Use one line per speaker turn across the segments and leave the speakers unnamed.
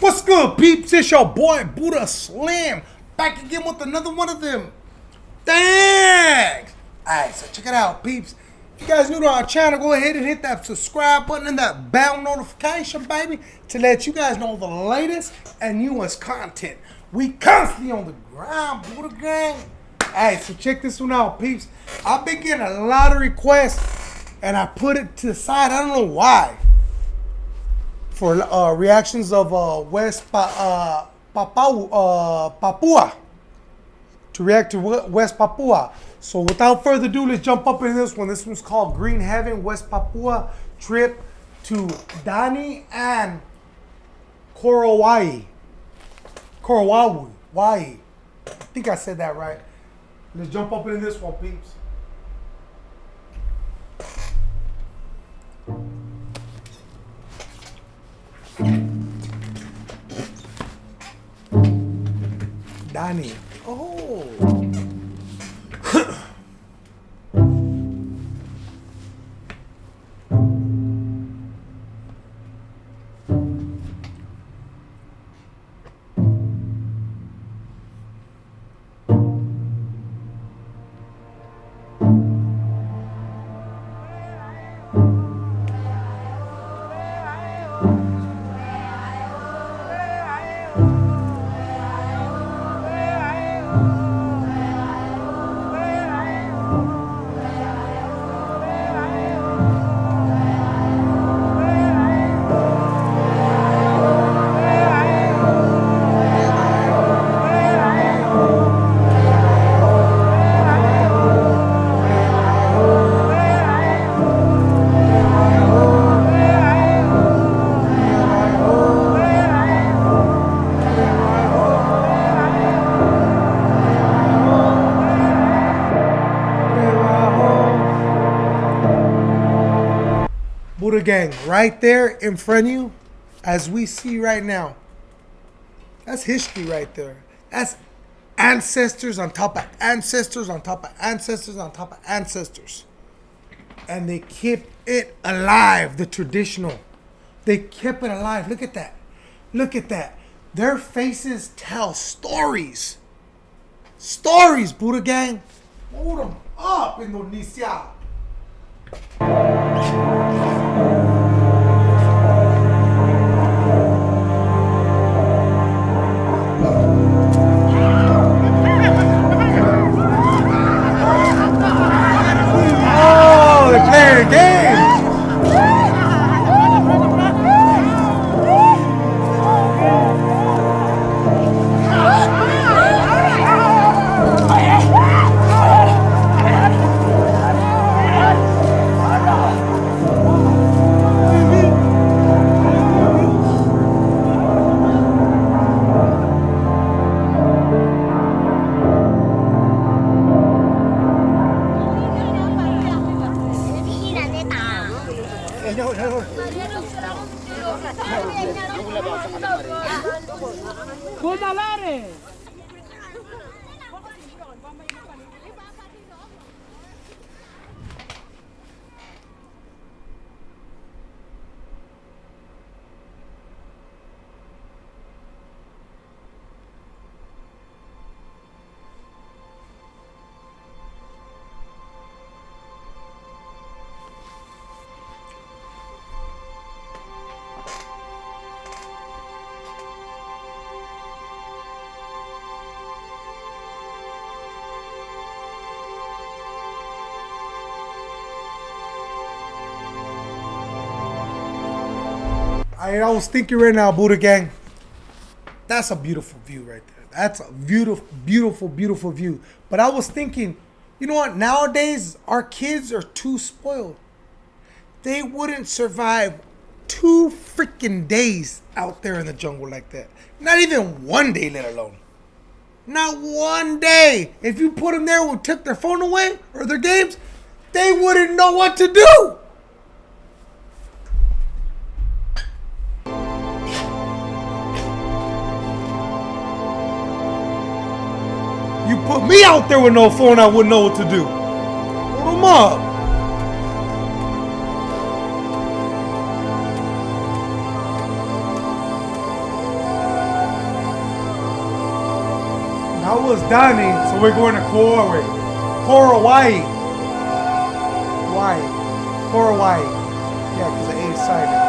What's good, peeps? It's your boy Buddha Slam back again with another one of them. Thanks. Alright, so check it out, peeps. If you guys new to our channel, go ahead and hit that subscribe button and that bell notification, baby, to let you guys know the latest and newest content. We constantly on the ground, Buddha Gang. Alright, so check this one out, peeps. I've been getting a lot of requests, and I put it to the side. I don't know why for uh, reactions of uh, West pa- uh, Papua, uh, Papua to react to West Papua. So without further ado, let's jump up in this one. This one's called Green Heaven West Papua trip to Dani and Korowai. Korowawi. Wai. I think I said that right. Let's jump up in this one, peeps. Dani. Buddha Gang, right there in front of you, as we see right now. That's history right there. That's ancestors on top of ancestors on top of ancestors on top of ancestors. And they keep it alive, the traditional. They kept it alive. Look at that. Look at that. Their faces tell stories. Stories, Buddha Gang. Hold them up, Indonesia.
I, was thinking right now, Buddha Gang. That's a beautiful view right there. That's a beautiful, beautiful, beautiful view. But I was thinking, you know what? Nowadays, our kids are too spoiled. They wouldn't survive two freaking days out there in the jungle like that. Not even one day, let alone. Not one day. If you put them there and took their phone away or their games, they wouldn't know what to do.
Put me out there with no phone, I wouldn't know what to do. Hold them up. I was Donnie, so we're going to Kauai. Kauai. Hawaii. Kauai. Yeah, because the A is.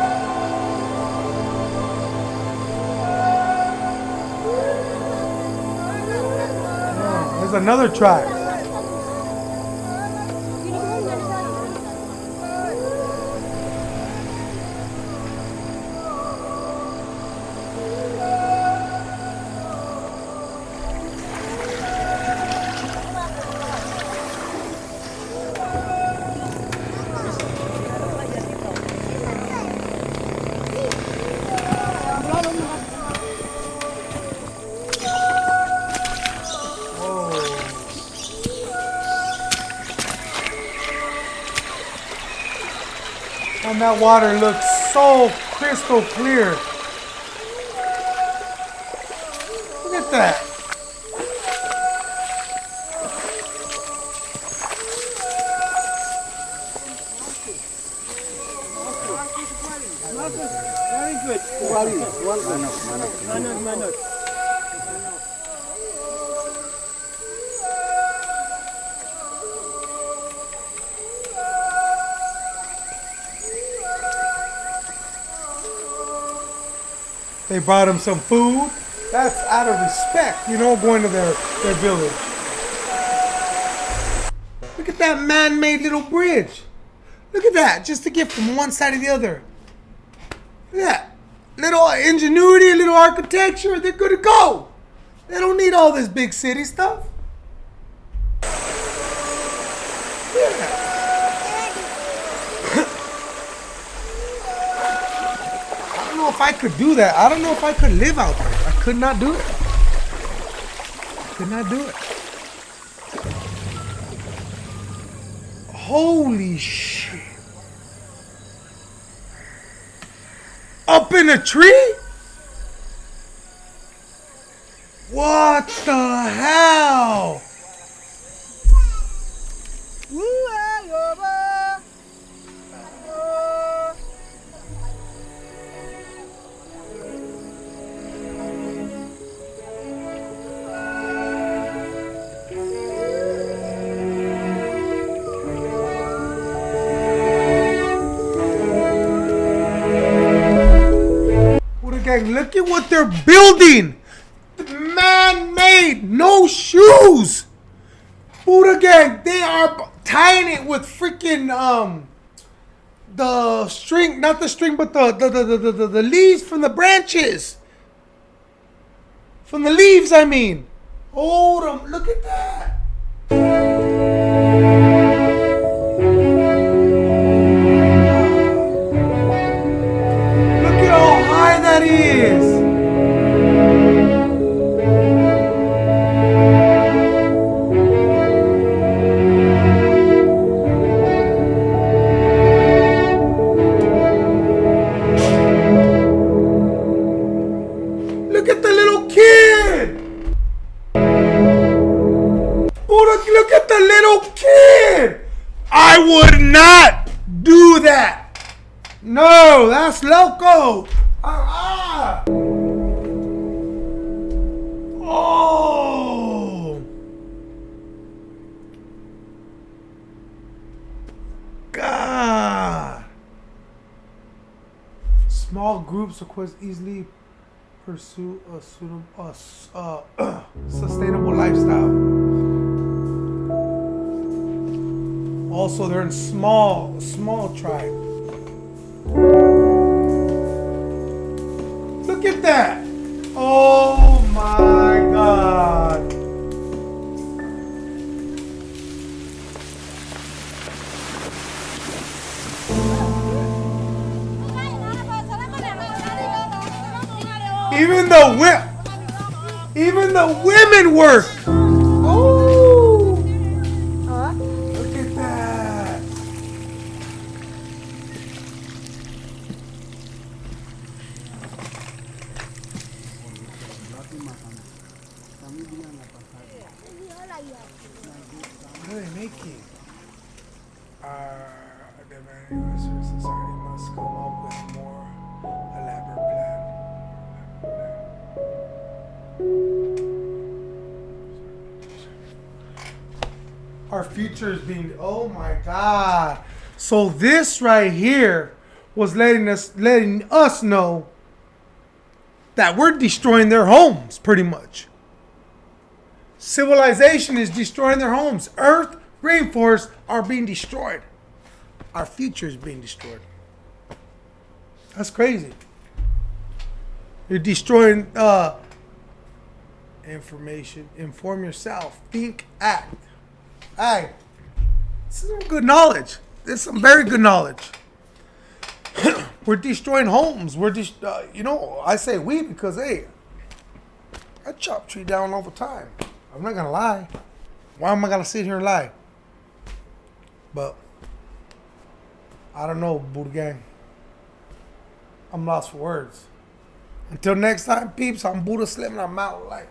Another track. And that water looks so crystal clear. Look at that. They brought him some food. That's out of respect, you know, going to their, their village. Look at that man-made little bridge. Look at that, just to get from one side to the other. Look at that. Little ingenuity, a little architecture, they're good to go. They don't need all this big city stuff. If I could do that. I don't know if I could live out there. I could not do it. Could not do it. Holy shit. Up in a tree? What the hell? Look at what they're building. Man-made, no shoes. Buddha Gang, they are tying it with freaking um the string, not the string, but the the the, the, the, the, leaves from the branches. From the leaves, I mean. Hold 'em, look at that. Little kid. I would not do that. No, that's loco. Ah. Oh. God. Small groups, of course, easily pursue a suitable, a uh, sustainable lifestyle. Also, they're in small, small tribe. Look at that! Oh my god! Even the even the women work. Our future is being. Oh my God! So this right here was letting us letting us know that we're destroying their homes, pretty much. Civilization is destroying their homes. Earth, rainforests are being destroyed. Our future is being destroyed. That's crazy. You're destroying uh, information. Inform yourself. Think, act. Hey, this is some good knowledge. This is some very good knowledge. We're destroying homes. We're just, uh, you know, I say we because hey, I chop tree down all the time. I'm not gonna lie. Why am I gonna sit here and lie? But I don't know, Buddha Gang. I'm lost for words. Until next time, peeps, I'm Buddha Slim and I'm out like.